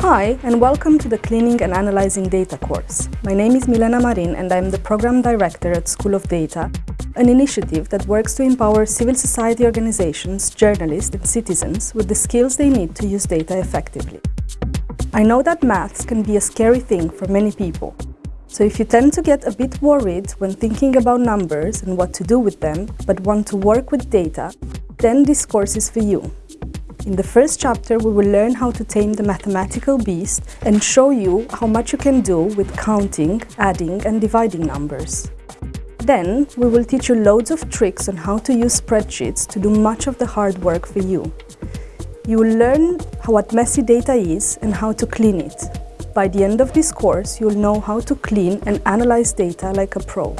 Hi, and welcome to the Cleaning and Analyzing Data course. My name is Milena Marin and I'm the Program Director at School of Data, an initiative that works to empower civil society organizations, journalists and citizens with the skills they need to use data effectively. I know that maths can be a scary thing for many people. So if you tend to get a bit worried when thinking about numbers and what to do with them, but want to work with data, then this course is for you. In the first chapter, we will learn how to tame the mathematical beast and show you how much you can do with counting, adding and dividing numbers. Then, we will teach you loads of tricks on how to use spreadsheets to do much of the hard work for you. You will learn what messy data is and how to clean it. By the end of this course, you'll know how to clean and analyze data like a pro.